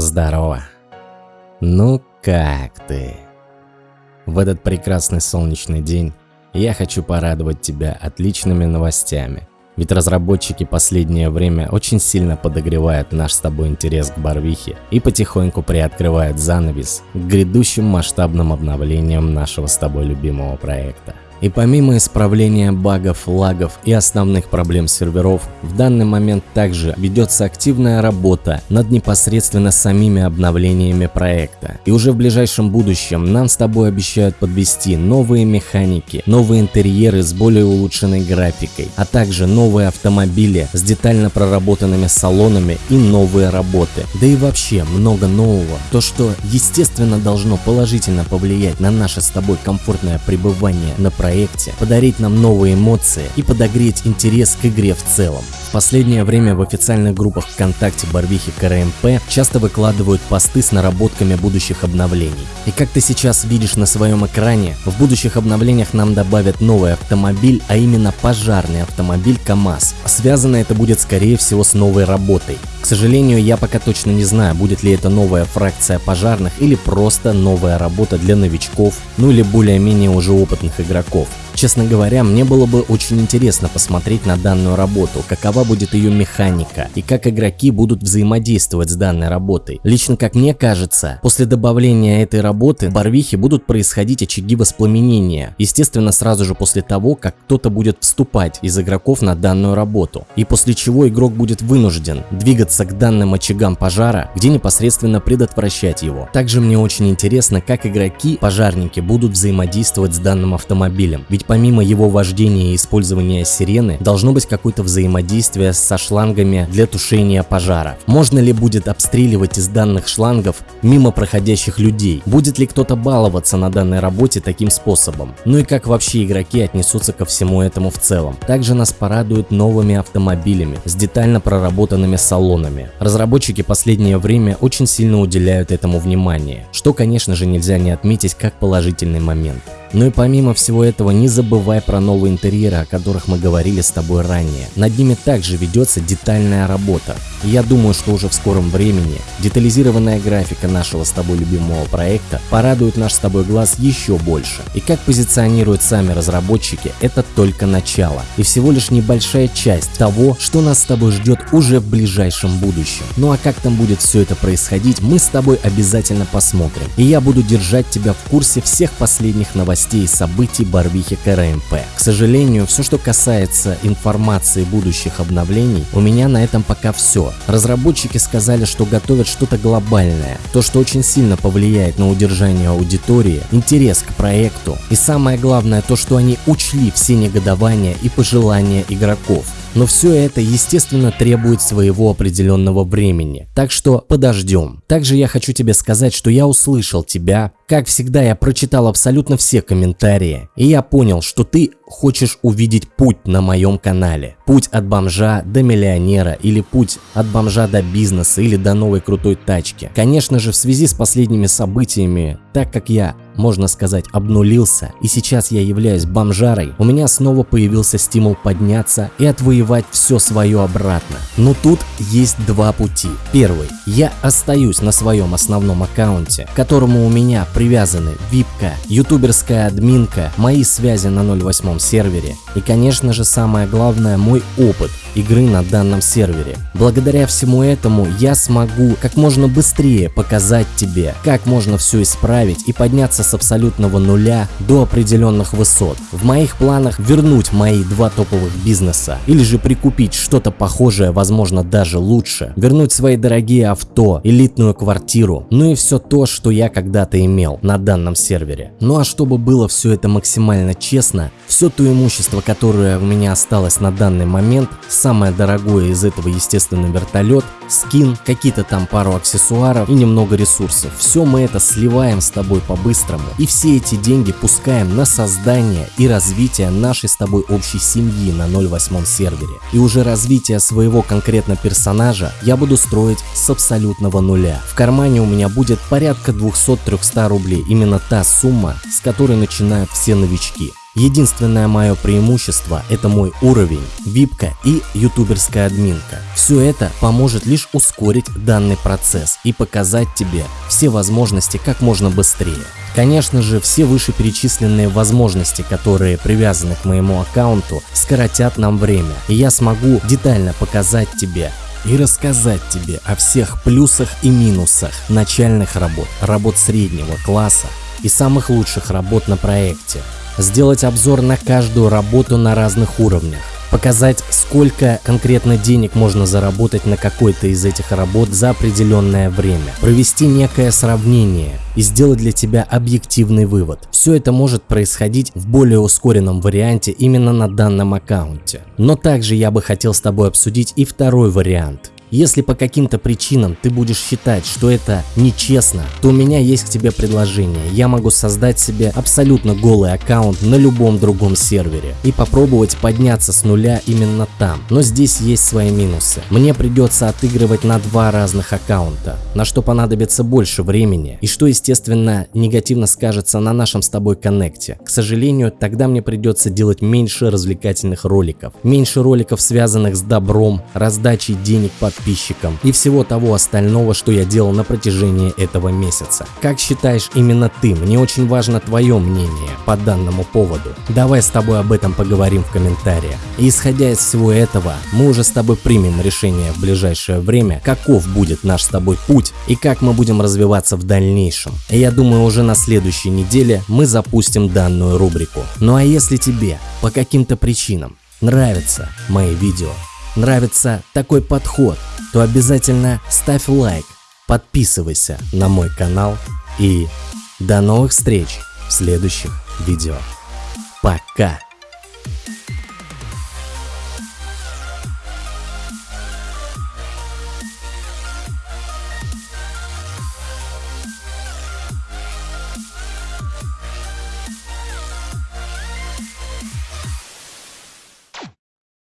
Здорово. Ну как ты? В этот прекрасный солнечный день я хочу порадовать тебя отличными новостями. Ведь разработчики последнее время очень сильно подогревают наш с тобой интерес к Барвихе и потихоньку приоткрывают занавес к грядущим масштабным обновлениям нашего с тобой любимого проекта. И помимо исправления багов, лагов и основных проблем серверов, в данный момент также ведется активная работа над непосредственно самими обновлениями проекта. И уже в ближайшем будущем нам с тобой обещают подвести новые механики, новые интерьеры с более улучшенной графикой, а также новые автомобили с детально проработанными салонами и новые работы. Да и вообще много нового. То, что естественно должно положительно повлиять на наше с тобой комфортное пребывание на проекте проекте, подарить нам новые эмоции и подогреть интерес к игре в целом. В последнее время в официальных группах ВКонтакте Барвихи КРМП часто выкладывают посты с наработками будущих обновлений. И как ты сейчас видишь на своем экране, в будущих обновлениях нам добавят новый автомобиль, а именно пожарный автомобиль КАМАЗ. Связано это будет скорее всего с новой работой. К сожалению, я пока точно не знаю, будет ли это новая фракция пожарных или просто новая работа для новичков, ну или более-менее уже опытных игроков. 報 Честно говоря, мне было бы очень интересно посмотреть на данную работу, какова будет ее механика и как игроки будут взаимодействовать с данной работой. Лично как мне кажется, после добавления этой работы в Барвихе будут происходить очаги воспламенения, естественно сразу же после того, как кто-то будет вступать из игроков на данную работу, и после чего игрок будет вынужден двигаться к данным очагам пожара, где непосредственно предотвращать его. Также мне очень интересно, как игроки, пожарники будут взаимодействовать с данным автомобилем, ведь помимо его вождения и использования сирены, должно быть какое-то взаимодействие со шлангами для тушения пожара. Можно ли будет обстреливать из данных шлангов мимо проходящих людей? Будет ли кто-то баловаться на данной работе таким способом? Ну и как вообще игроки отнесутся ко всему этому в целом? Также нас порадуют новыми автомобилями с детально проработанными салонами. Разработчики последнее время очень сильно уделяют этому внимание, что конечно же нельзя не отметить как положительный момент. Ну и помимо всего этого не забывай про новые интерьеры, о которых мы говорили с тобой ранее. Над ними также ведется детальная работа. Я думаю, что уже в скором времени детализированная графика нашего с тобой любимого проекта порадует наш с тобой глаз еще больше. И как позиционируют сами разработчики, это только начало и всего лишь небольшая часть того, что нас с тобой ждет уже в ближайшем будущем. Ну а как там будет все это происходить, мы с тобой обязательно посмотрим. И я буду держать тебя в курсе всех последних новостей новостей и событий Барвихи КРМП. К сожалению, все, что касается информации будущих обновлений, у меня на этом пока все. Разработчики сказали, что готовят что-то глобальное, то, что очень сильно повлияет на удержание аудитории, интерес к проекту и самое главное то, что они учли все негодования и пожелания игроков. Но все это, естественно, требует своего определенного времени. Так что подождем. Также я хочу тебе сказать, что я услышал тебя. Как всегда, я прочитал абсолютно все комментарии. И я понял, что ты хочешь увидеть путь на моем канале. Путь от бомжа до миллионера или путь от бомжа до бизнеса или до новой крутой тачки. Конечно же, в связи с последними событиями, так как я можно сказать, обнулился, и сейчас я являюсь бомжарой, у меня снова появился стимул подняться и отвоевать все свое обратно. Но тут есть два пути. Первый. Я остаюсь на своем основном аккаунте, к которому у меня привязаны випка, ютуберская админка, мои связи на 08 сервере и, конечно же, самое главное, мой опыт игры на данном сервере. Благодаря всему этому я смогу как можно быстрее показать тебе, как можно все исправить и подняться с абсолютного нуля до определенных высот. В моих планах вернуть мои два топовых бизнеса или же прикупить что-то похожее, возможно даже лучше, вернуть свои дорогие авто, элитную квартиру, ну и все то, что я когда-то имел на данном сервере. Ну а чтобы было все это максимально честно, все то имущество, которое у меня осталось на данный момент, самое дорогое из этого естественно вертолет, скин, какие-то там пару аксессуаров и немного ресурсов. Все мы это сливаем с тобой по-быстрому и все эти деньги пускаем на создание и развитие нашей с тобой общей семьи на 08 сервере. И уже развитие своего конкретно персонажа я буду строить с абсолютного нуля. В кармане у меня будет порядка 200-300 рублей, именно та сумма, с которой начинают все новички. Единственное мое преимущество – это мой уровень, випка и ютуберская админка. Все это поможет лишь ускорить данный процесс и показать тебе все возможности как можно быстрее. Конечно же, все вышеперечисленные возможности, которые привязаны к моему аккаунту, скоротят нам время, и я смогу детально показать тебе, и рассказать тебе о всех плюсах и минусах начальных работ, работ среднего класса и самых лучших работ на проекте. Сделать обзор на каждую работу на разных уровнях, показать, сколько конкретно денег можно заработать на какой-то из этих работ за определенное время, провести некое сравнение и сделать для тебя объективный вывод. Все это может происходить в более ускоренном варианте именно на данном аккаунте. Но также я бы хотел с тобой обсудить и второй вариант. Если по каким-то причинам ты будешь считать, что это нечестно, то у меня есть к тебе предложение. Я могу создать себе абсолютно голый аккаунт на любом другом сервере и попробовать подняться с нуля именно там. Но здесь есть свои минусы. Мне придется отыгрывать на два разных аккаунта, на что понадобится больше времени и что естественно негативно скажется на нашем с тобой коннекте. К сожалению, тогда мне придется делать меньше развлекательных роликов, меньше роликов связанных с добром, раздачей денег под подписчикам и всего того остального, что я делал на протяжении этого месяца. Как считаешь именно ты? Мне очень важно твое мнение по данному поводу. Давай с тобой об этом поговорим в комментариях. И исходя из всего этого, мы уже с тобой примем решение в ближайшее время, каков будет наш с тобой путь и как мы будем развиваться в дальнейшем. И я думаю уже на следующей неделе мы запустим данную рубрику. Ну а если тебе по каким-то причинам нравятся мои видео, нравится такой подход, то обязательно ставь лайк, подписывайся на мой канал и до новых встреч в следующих видео. Пока!